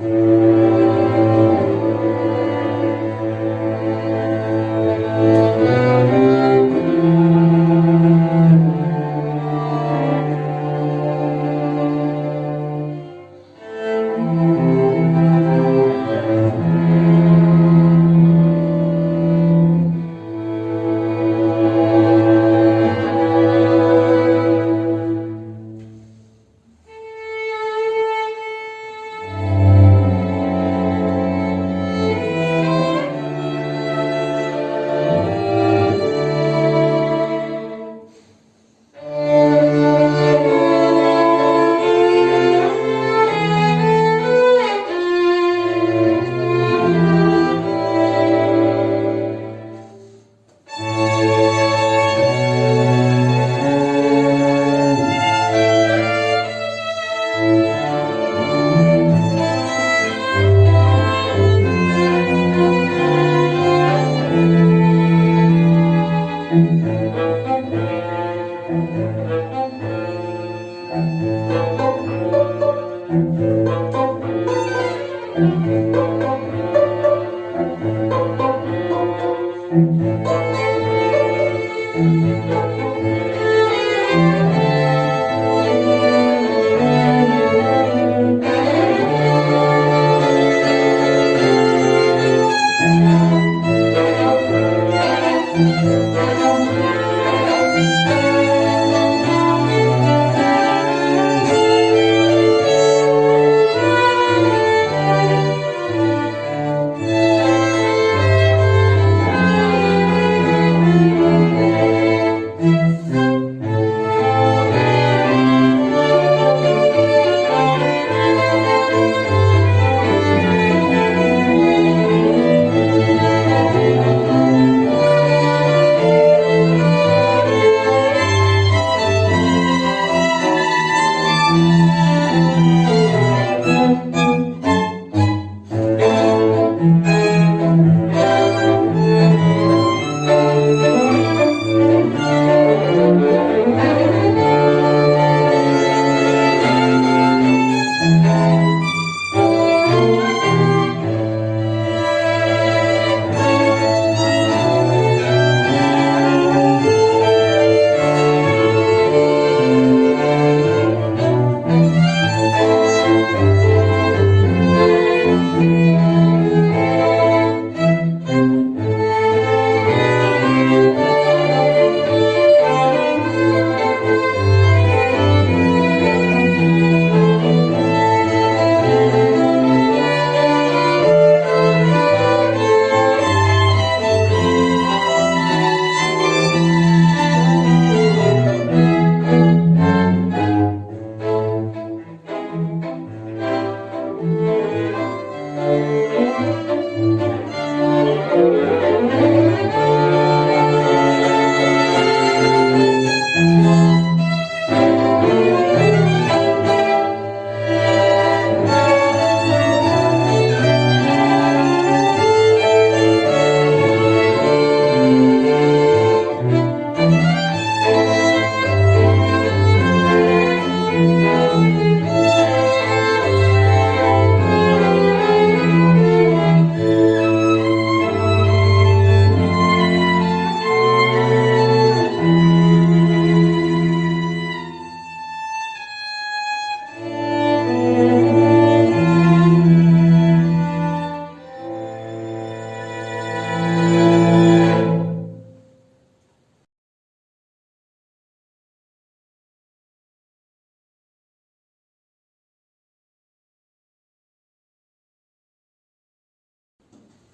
Mm-hmm.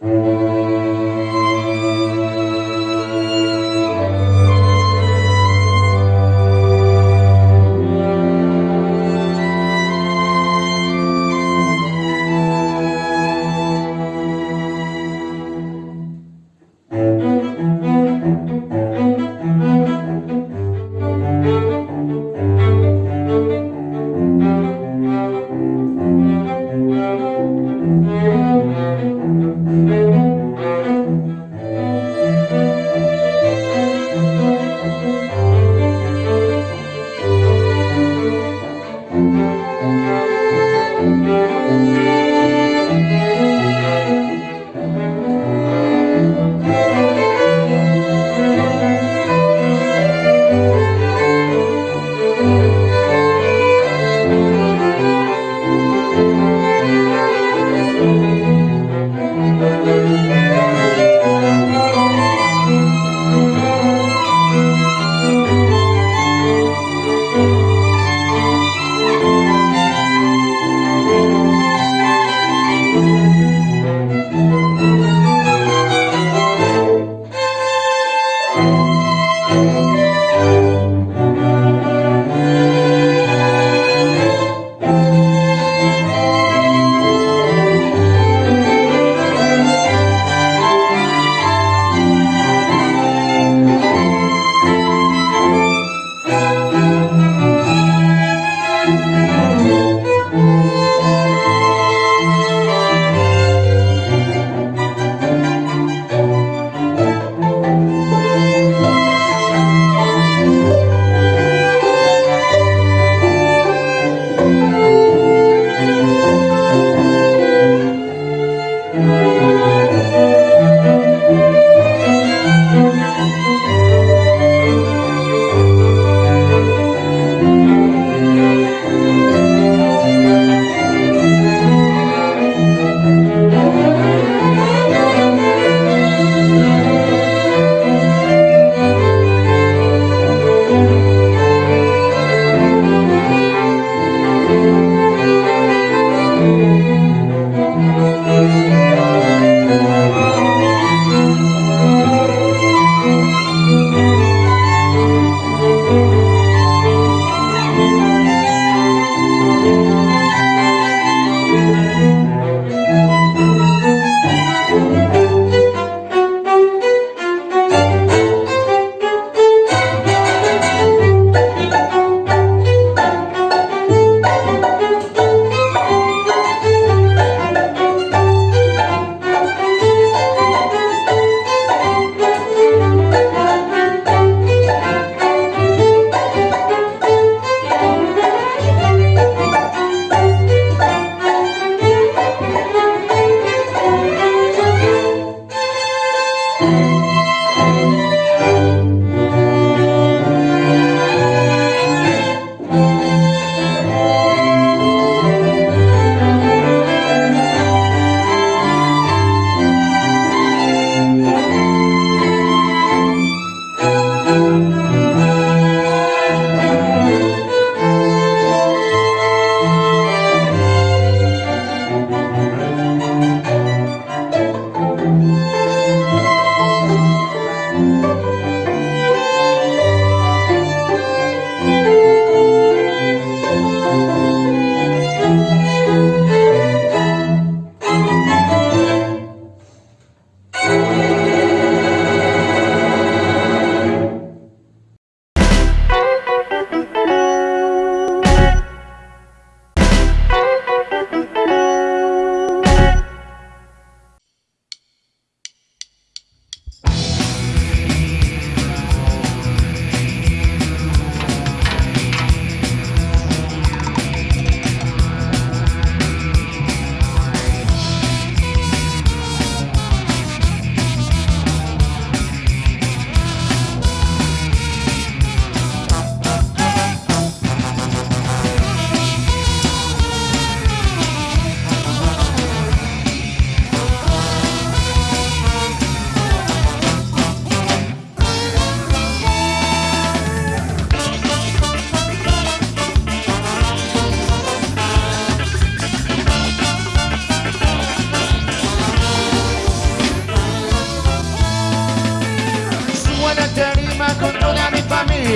Música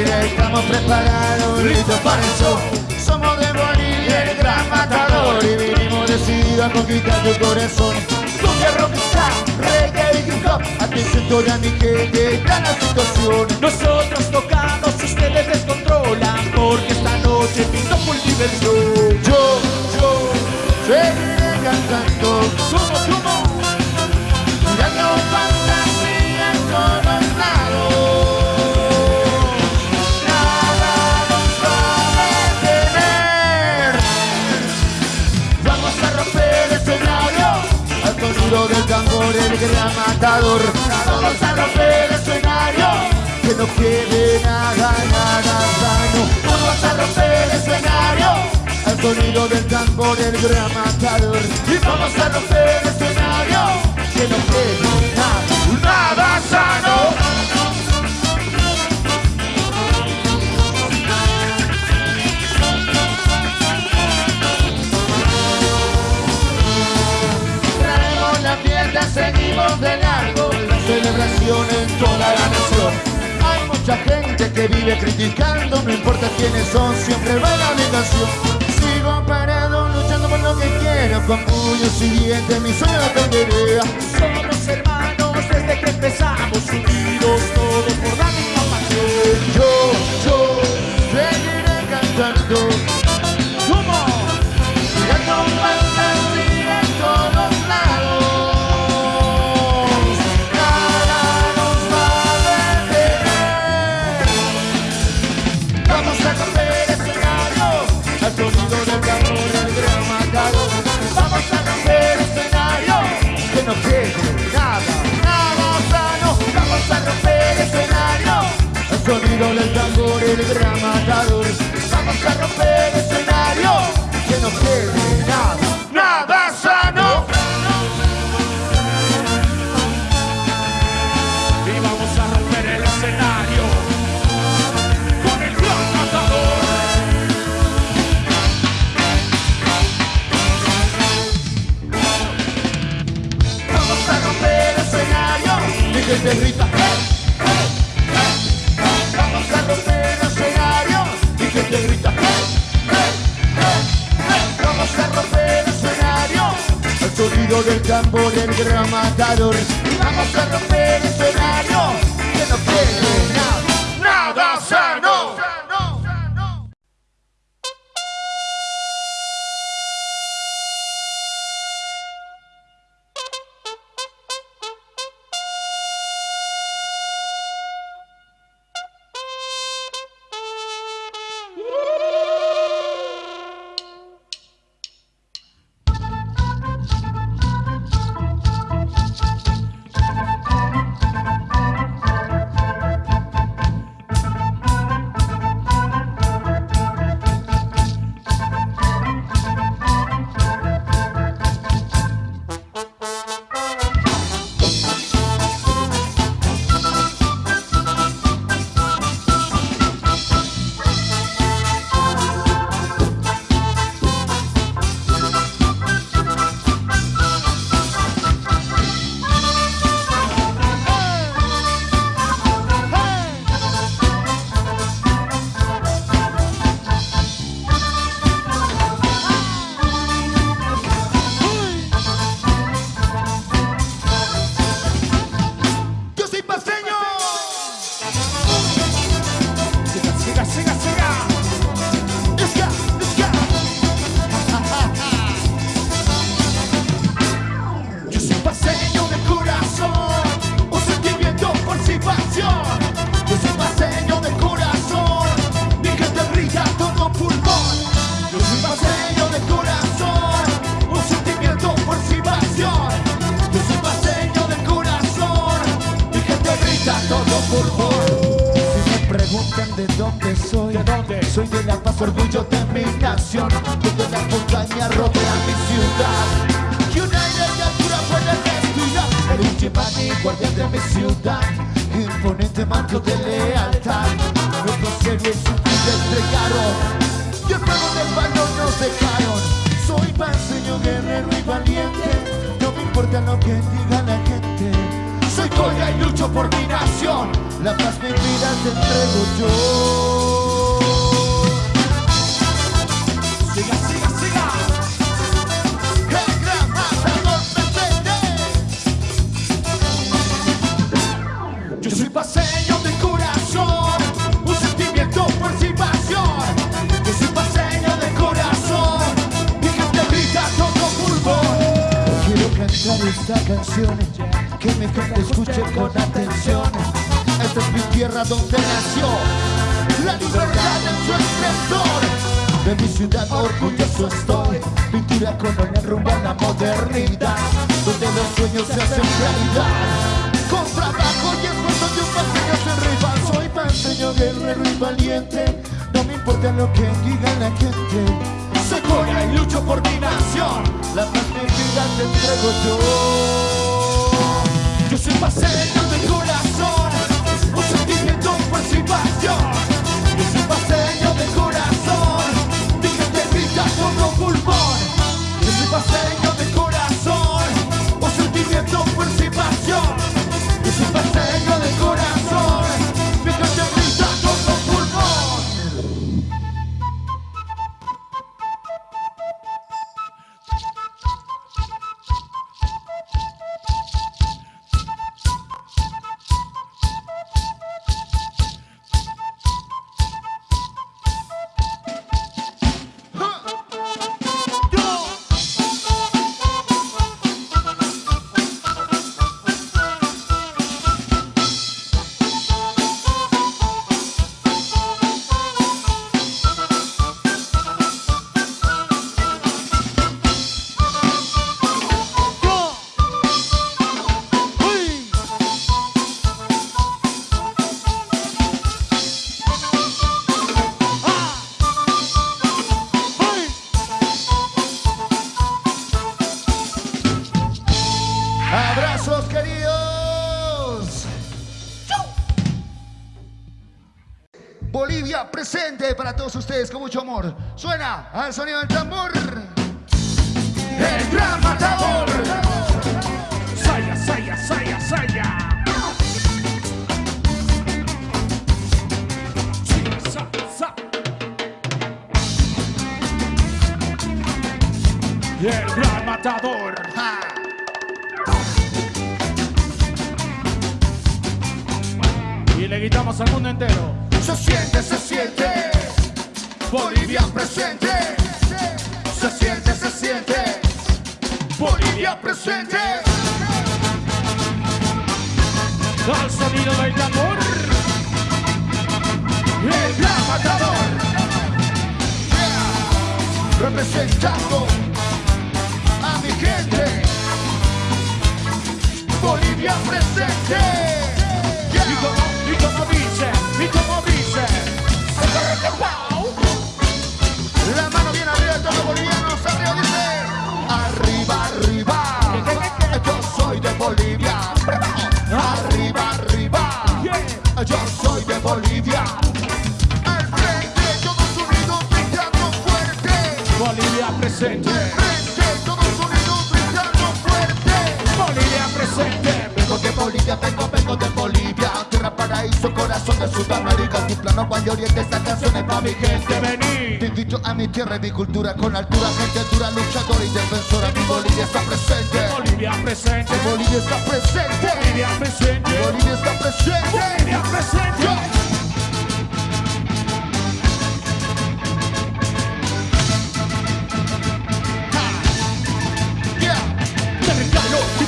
Estamos preparados, listos para el show. Somos de Bolivia, el gran matador y vinimos decididos a conquistar tu corazón. Cumbia rockstar, reggae y hip hop, atención toda mi gente, está la situación. Nosotros tocamos, ustedes descontrolan Porque esta noche pinto full diversión Yo, yo, seguiré cantando. ¿Cómo, el gran matador. Vamos a romper el escenario Que no quede nada, nada sano. Vamos a romper el escenario Al sonido del tambor el gran matador. Y vamos a romper el escenario Que no quede nada, nada sano en toda la nación. Hay mucha gente que vive criticando No importa quiénes son, siempre va la canción Sigo parado luchando por lo que quiero Con puños y dientes mi sueño lo tendría Somos hermanos desde que empezamos Unidos todos por la misma pasión. Yo, yo, Vamos a romper el escenario Y que te grita. Vamos a romper el escenario Al sonido del tambor el gran Vamos a romper el escenario Que no quede importa lo que diga la gente Soy Segovia y lucho por mi nación. La paz mi vida te entrego yo. Esta canción que mi gente escuche con atención. Esta es mi tierra donde nació la libertad en su esplendor. De mi ciudad orgulloso estoy, pintura colonial rumbo a la modernidad, donde los sueños se hacen realidad. Con trabajo y esfuerzo de un paseño sin rival, soy paseño guerrero y valiente. No me importa lo que diga la gente. Segovia y lucho por mi nación. La vida te entrego yo. Yo soy paseño de corazón, un sentimiento, fuerza y pasión. Yo soy paseño de corazón, mi gente grita todo pulmón. Yo soy paseño al sonido del tambor. El gran matador. Saya, saya, saya, saya. Y el gran matador. Ja. Y le gritamos al mundo entero. Se siente, se siente. Bolivia presente. Se siente, se siente. Bolivia presente. Al sonido del tambor. El gran matador. Representando a mi gente. Bolivia presente. Y Yeah. como, y como dice, y como dice. Valle Oriente, esta canción es pa' mi gente. Vení. Te invito a mi tierra y mi cultura con altura, gente dura, luchadora y defensora. Mi Bolivia está presente. Bolivia presente. Mi Bolivia está presente. Bolivia presente. Mi Bolivia está presente. Bolivia presente.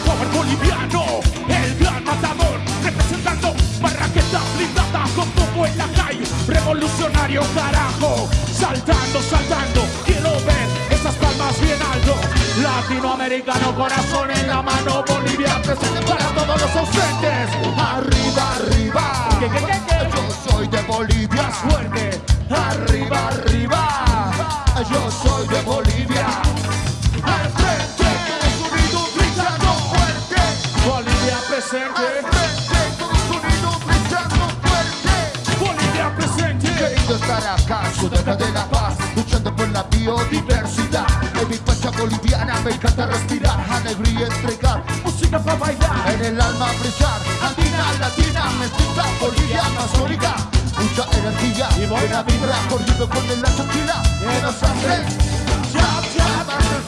Power boliviano, revolucionario carajo, saltando, saltando, quiero ver esas palmas bien alto, latinoamericano corazón en la mano, Bolivia presente para todos los ausentes, Arriba, arriba. ¿Qué, qué, qué, qué? Yo soy de Bolivia. fuerte, Arriba, arriba. Yo soy de Bolivia. De la paz, luchando por la biodiversidad. En mi pacha boliviana me encanta respirar, alegría entregar. música para bailar. En en el alma brillar. Andina, latina, mestiza, Bolivia, amazónica. Mucha energía y buena vibra, corriendo con el la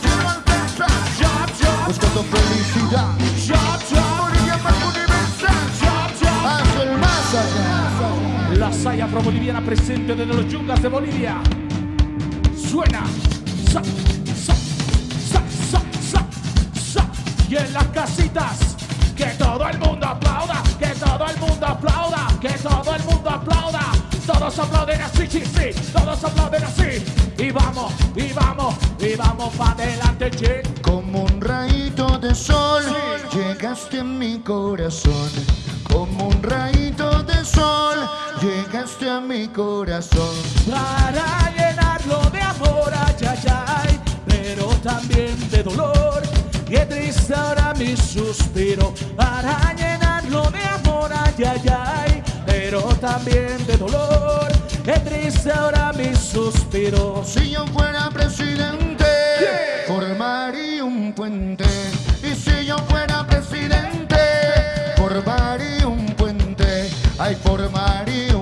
cielo alcanza. chop, chop, Buscando. Saya afro-boliviana presente desde los yungas de Bolivia. Suena. Sa. Y en las casitas, que todo el mundo aplauda, que todo el mundo aplauda, que todo el mundo aplauda. Todos aplauden así, sí, sí, todos aplauden así. Y vamos, y vamos, y vamos para adelante, che. Como un rayito de sol, llegaste a mi corazón. Como un rayito sol, llegaste a mi corazón. para llenarlo de amor, ay, ay, ay, pero también de dolor. Qué triste ahora mi suspiro, para llenarlo de amor, ay, ay, ay, pero también de dolor. Qué triste ahora mi suspiro. Si yo fuera presidente, ¿Qué? formaría un puente. Puente. Ay,